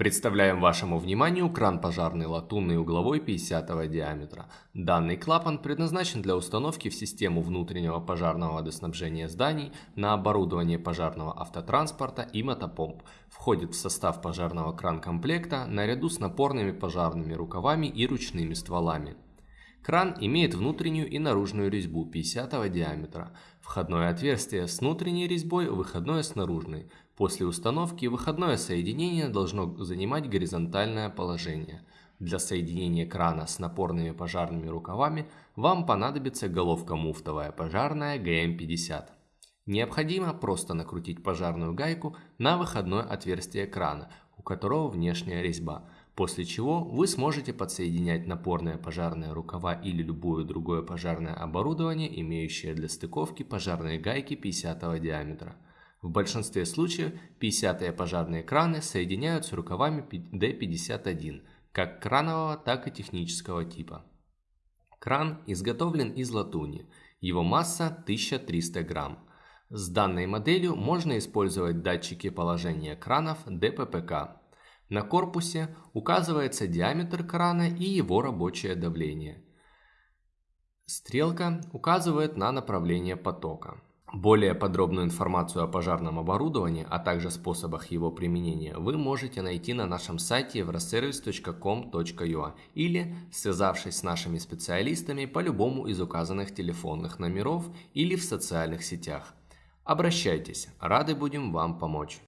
Представляем вашему вниманию кран пожарный латунный угловой 50 диаметра. Данный клапан предназначен для установки в систему внутреннего пожарного водоснабжения зданий на оборудование пожарного автотранспорта и мотопомп. Входит в состав пожарного кран-комплекта наряду с напорными пожарными рукавами и ручными стволами. Кран имеет внутреннюю и наружную резьбу 50 диаметра, входное отверстие с внутренней резьбой, выходное с наружной. После установки выходное соединение должно занимать горизонтальное положение. Для соединения крана с напорными пожарными рукавами вам понадобится головка муфтовая пожарная ГМ-50. Необходимо просто накрутить пожарную гайку на выходное отверстие крана, у которого внешняя резьба – после чего вы сможете подсоединять напорные пожарные рукава или любое другое пожарное оборудование, имеющее для стыковки пожарные гайки 50 диаметра. В большинстве случаев 50 пожарные краны соединяют с рукавами D51, как кранового, так и технического типа. Кран изготовлен из латуни, его масса 1300 грамм. С данной моделью можно использовать датчики положения кранов ДППК на корпусе указывается диаметр крана и его рабочее давление. Стрелка указывает на направление потока. Более подробную информацию о пожарном оборудовании, а также способах его применения вы можете найти на нашем сайте euroservice.com.ua или связавшись с нашими специалистами по любому из указанных телефонных номеров или в социальных сетях. Обращайтесь, рады будем вам помочь.